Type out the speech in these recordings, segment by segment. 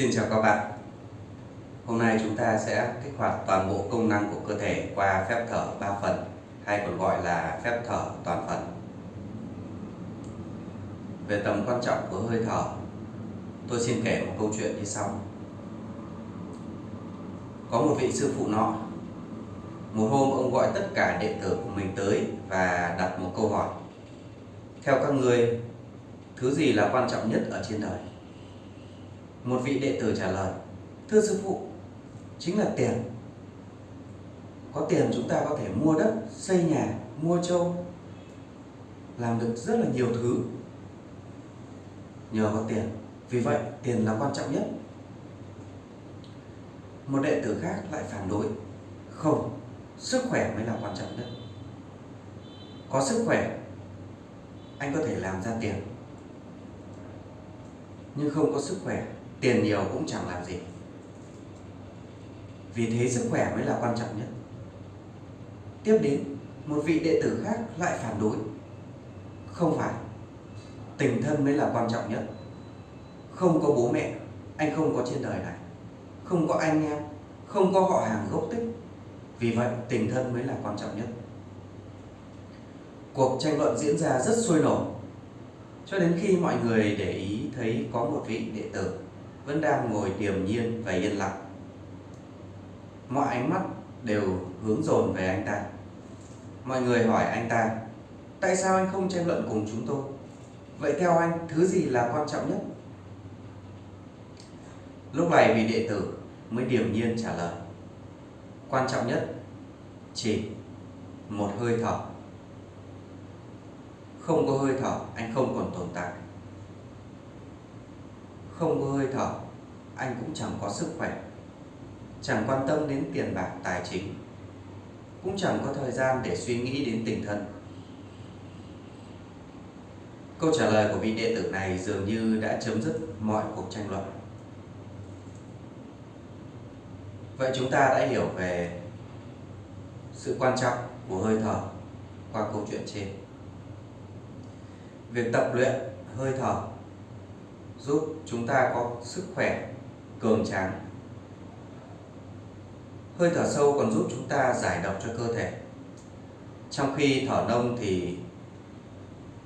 Xin chào các bạn. Hôm nay chúng ta sẽ kích hoạt toàn bộ công năng của cơ thể qua phép thở 3 phần hay còn gọi là phép thở toàn phần. Về tầm quan trọng của hơi thở tôi xin kể một câu chuyện như sau. Có một vị sư phụ nọ Một hôm ông gọi tất cả đệ tử của mình tới và đặt một câu hỏi. Theo các người, thứ gì là quan trọng nhất ở trên đời? Một vị đệ tử trả lời Thưa sư phụ Chính là tiền. Có tiền chúng ta có thể mua đất Xây nhà, mua trâu Làm được rất là nhiều thứ. Nhờ có tiền Vì vậy tiền là quan trọng nhất. Một đệ tử khác lại phản đối Không Sức khỏe mới là quan trọng nhất. Có sức khỏe Anh có thể làm ra tiền. Nhưng không có sức khỏe tiền nhiều cũng chẳng làm gì. Vì thế sức khỏe mới là quan trọng nhất. Tiếp đến, một vị đệ tử khác lại phản đối. Không phải, tình thân mới là quan trọng nhất. Không có bố mẹ, anh không có trên đời này. Không có anh em, không có họ hàng gốc tích. Vì vậy, tình thân mới là quan trọng nhất. Cuộc tranh luận diễn ra rất sôi nổi. Cho đến khi mọi người để ý thấy có một vị đệ tử vẫn đang ngồi điềm nhiên và yên lặng. Mọi ánh mắt đều hướng dồn về anh ta. Mọi người hỏi anh ta, tại sao anh không tranh luận cùng chúng tôi? Vậy theo anh, thứ gì là quan trọng nhất? Lúc này vị đệ tử mới điềm nhiên trả lời. Quan trọng nhất chỉ một hơi thở. Không có hơi thở, anh không còn tồn tại không có hơi thở, anh cũng chẳng có sức khỏe, chẳng quan tâm đến tiền bạc, tài chính, cũng chẳng có thời gian để suy nghĩ đến tình thân. Câu trả lời của vị đệ tử này dường như đã chấm dứt mọi cuộc tranh luận. Vậy chúng ta đã hiểu về sự quan trọng của hơi thở qua câu chuyện trên. Việc tập luyện hơi thở giúp chúng ta có sức khỏe cường tráng. Hơi thở sâu còn giúp chúng ta giải độc cho cơ thể. Trong khi thở nông thì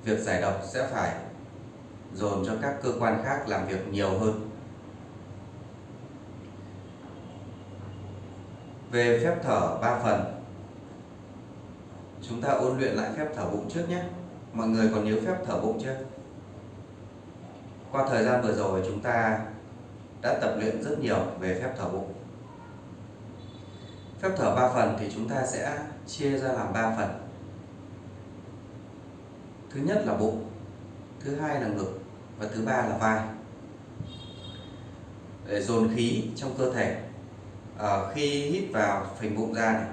việc giải độc sẽ phải dồn cho các cơ quan khác làm việc nhiều hơn. Về phép thở 3 phần, chúng ta ôn luyện lại phép thở bụng trước nhé. Mọi người còn nhớ phép thở bụng chưa? Qua thời gian vừa rồi chúng ta đã tập luyện rất nhiều về phép thở bụng. Phép thở 3 phần thì chúng ta sẽ chia ra làm 3 phần. Thứ nhất là bụng thứ hai là ngực và thứ ba là vai. Để dồn khí trong cơ thể à, khi hít vào phình bụng ra này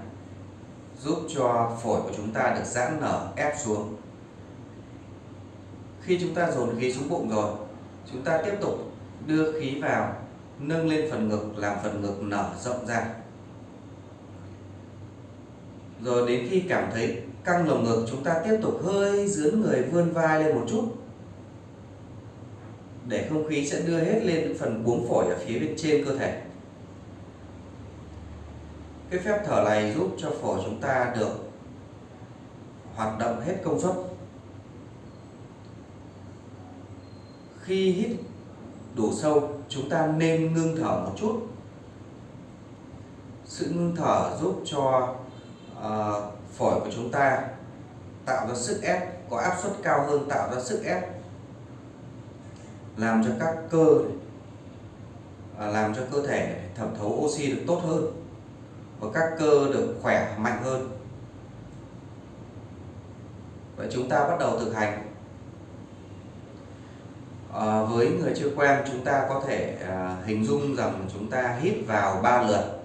giúp cho phổi của chúng ta được giãn nở ép xuống. Khi chúng ta dồn khí xuống bụng rồi chúng ta tiếp tục đưa khí vào, nâng lên phần ngực, làm phần ngực nở rộng ra. Rồi đến khi cảm thấy căng lồng ngực, chúng ta tiếp tục hơi dướn người vươn vai lên một chút. Để không khí sẽ đưa hết lên phần buống phổi ở phía bên trên cơ thể. Cái phép thở này giúp cho phổi chúng ta được hoạt động hết công suất. Khi hít đủ sâu chúng ta nên ngưng thở một chút. Sự ngưng thở giúp cho uh, phổi của chúng ta tạo ra sức ép có áp suất cao hơn tạo ra sức ép. Làm cho các cơ uh, làm cho cơ thể thẩm thấu oxy được tốt hơn và các cơ được khỏe mạnh hơn. Vậy chúng ta bắt đầu thực hành à, với người chưa quen chúng ta có thể à, hình dung rằng chúng ta hít vào ba lượt.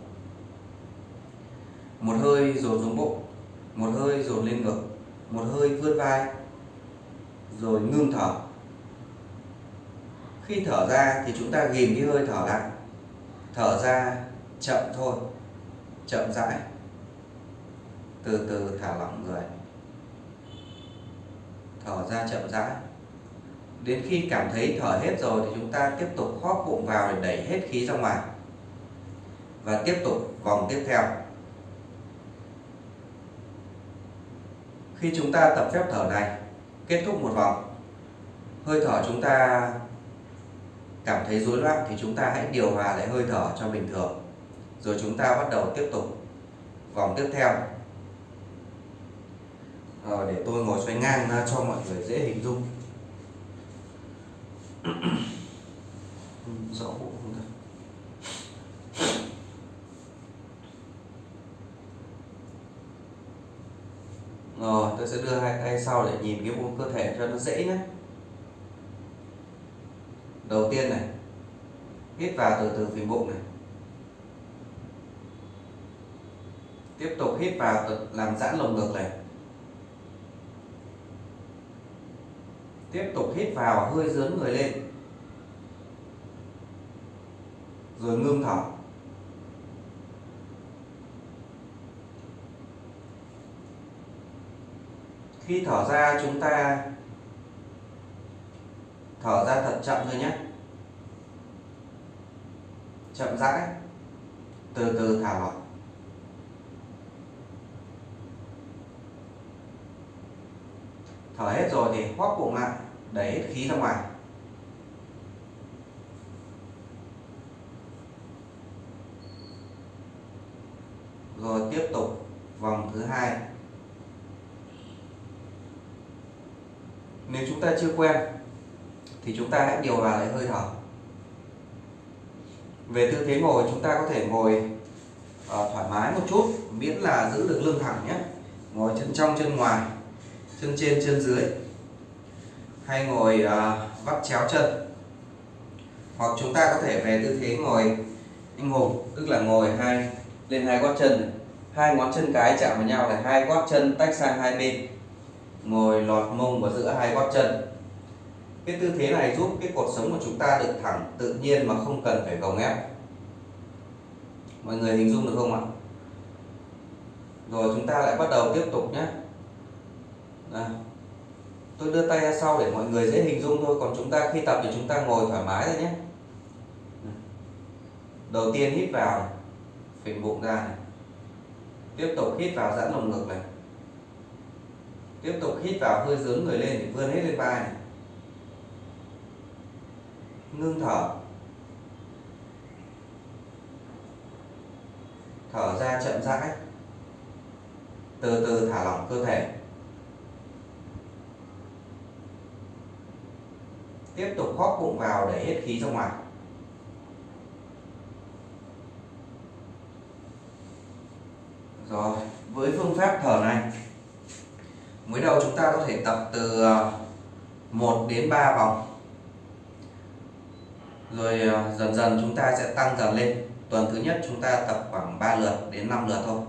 Một hơi dồn xuống bụng một hơi dồn lên ngực một hơi vươn vai rồi ngưng thở. Khi thở ra thì chúng ta ghìm cái hơi thở lại. Thở ra chậm thôi chậm rãi. Từ từ thả lỏng người. Thở ra chậm rãi đến khi cảm thấy thở hết rồi thì chúng ta tiếp tục hóp bụng vào để đẩy hết khí ra ngoài. Và tiếp tục vòng tiếp theo. Khi chúng ta tập phép thở này, kết thúc một vòng, hơi thở chúng ta cảm thấy rối loạn thì chúng ta hãy điều hòa lại hơi thở cho bình thường. Rồi chúng ta bắt đầu tiếp tục vòng tiếp theo. Rồi để tôi ngồi xoay ngang cho mọi người dễ hình dung rõ bộ không ta rồi, tôi sẽ đưa hai tay sau để nhìn cái bộ cơ thể cho nó dễ nhé. Đầu tiên này, hít vào từ từ phình bụng này. Tiếp tục hít vào làm giãn lồng ngực này. Tiếp tục hít vào, hơi dướn người lên. Rồi ngưng thở. Khi thở ra, chúng ta thở ra thật chậm thôi nhé. Chậm rãi. Từ từ thả lỏng thở hết rồi thì hóp bụng lại đẩy hết khí ra ngoài. Rồi tiếp tục vòng thứ hai. Nếu chúng ta chưa quen thì chúng ta hãy điều hòa lại hơi thở. Về tư thế ngồi chúng ta có thể ngồi uh, thoải mái một chút miễn là giữ được lưng thẳng nhé. Ngồi chân trong chân ngoài chân trên chân dưới. Hay ngồi uh, vắt chéo chân. Hoặc chúng ta có thể về tư thế ngồi anh hùng tức là ngồi hai lên hai gót chân hai ngón chân cái chạm vào nhau là hai gót chân tách sang hai bên. Ngồi lọt mông vào giữa hai gót chân. Cái tư thế này giúp cái cột sống của chúng ta được thẳng tự nhiên mà không cần phải gồng ép. Mọi người hình dung được không ạ? Rồi chúng ta lại bắt đầu tiếp tục nhé. Đây. tôi đưa tay ra sau để mọi người dễ hình dung thôi, còn chúng ta khi tập thì chúng ta ngồi thoải mái thôi nhé đầu tiên hít vào phình bụng ra này. tiếp tục hít vào giãn lồng ngực này, tiếp tục hít vào hơi dướng người lên thì vươn hết lên vai này ngưng thở thở ra chậm rãi, từ từ thả lỏng cơ thể tiếp tục hóp bụng vào để hết khí ra ngoài. Rồi, với phương pháp thở này, mới đầu chúng ta có thể tập từ ờ, 1 đến 3 vòng. Rồi ờ, dần dần chúng ta sẽ tăng dần lên. Tuần thứ nhất chúng ta tập khoảng 3 lượt đến 5 lượt thôi.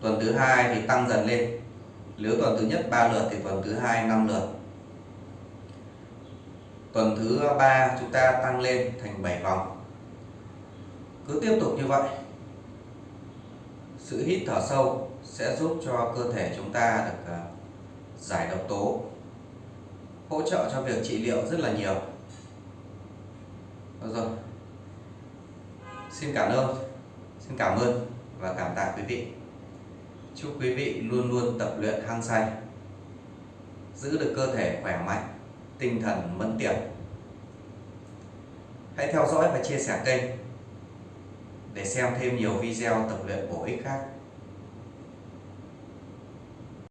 Tuần thứ hai thì tăng dần lên. Nếu tuần thứ nhất 3 lượt thì tuần thứ hai 5 lượt tuần thứ ba chúng ta tăng lên thành 7 vòng. Cứ tiếp tục như vậy, sự hít thở sâu sẽ giúp cho cơ thể chúng ta được ờ, giải độc tố, hỗ trợ cho việc trị liệu rất là nhiều. Được rồi. Xin cảm ơn, xin cảm ơn và cảm tạ quý vị. Chúc quý vị luôn luôn tập luyện hăng say, giữ được cơ thể khỏe mạnh tinh thần mẫn tiệp hãy theo dõi và chia sẻ kênh để xem thêm nhiều video tập luyện bổ ích khác.